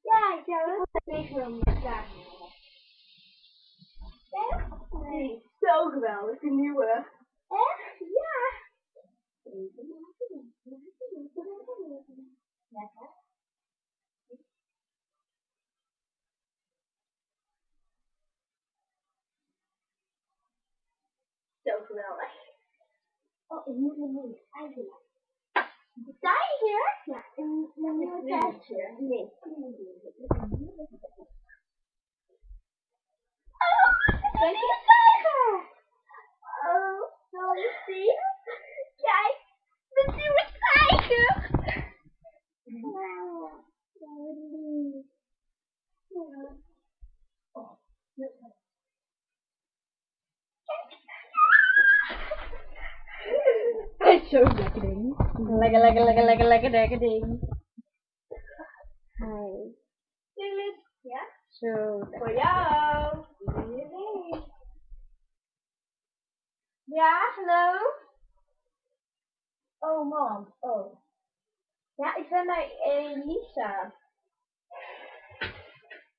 Ja, ik zou ook tegen hem. Echt? Nee. Zo geweldig, die nieuwe. Echt? Ja. Lekker. Zo geweldig. Oh, ik moet een nieuwe tijger. Kijk, Zo'n lekker ding. Lekker, lekker, lekker, lekker, lekker, lekker ding. Hi. Ja? Zo. Voor jou. Ja, hallo? Oh, man. Oh. Ja, ik ben bij Elisa.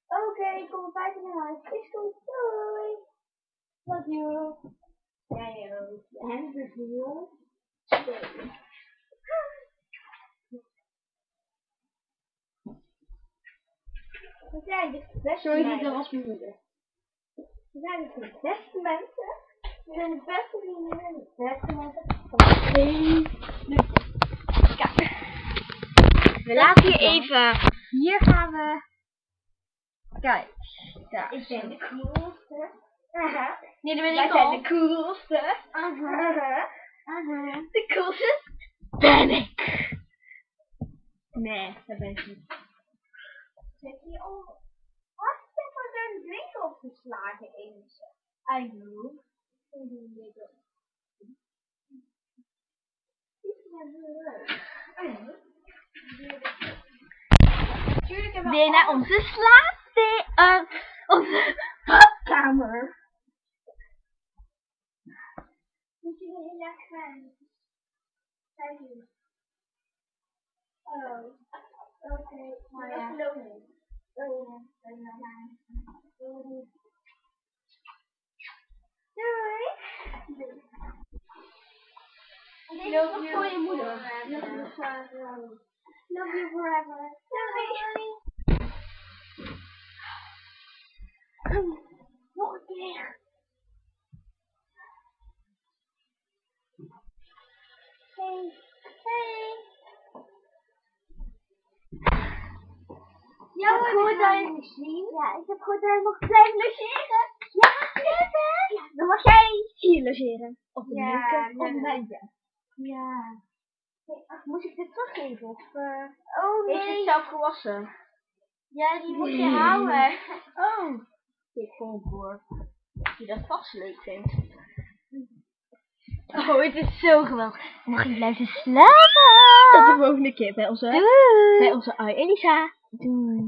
Oké, ik kom om vijf naar huis. Is goed. Doei. Love you. Jij ook. En de viool. We zijn dus de beste Sorry, dat was mijn moeder. We zijn dus de beste mensen. We zijn de beste vriendinnen en de beste mensen van hele Kijk. We laten hier even. Hier gaan we. Kijk. Daar. Ik ben de coolste. Aha. Nee, dat ben ik zijn al. de coolste. Aha. De coolste. Ben ik. Nee, dat ben ik niet. Zet je om. Wat is dit voor een drink opgeslagen eens? I know. Ik doe dit ook. Dit is wel heel leuk. I know. Natuurlijk hebben we Weer naar onze slaap. Uh, onze badkamer. Moet je heel erg gaan. Kijk eens. Oh. Oké. Maar ja. Oh ja. Ben naar mij. Doei. Doei. En deze is Love nog you voor je moeder. forever. Love you forever. Love you forever. Doei. Nog een Hey. Hey. Ja, ik heb gehoord dat je. Ja, ik heb gehoord dat je blijft logeren. Ja, leuk hè? Ja, dan mag jij hier logeren. Op Ja, leuke leuk. op mijn. Ja. Ach, moet ik dit teruggeven? Of, eh oh Heeft het zelf gewassen? Ja, die moet je houden. Oh. Ik vond voor. Dat je dat vast leuk vindt. Oh, het is zo geweldig. Mag je blijven slapen? Tot de volgende keer bij onze, bij Doei. onze Ai Elisa. Doei.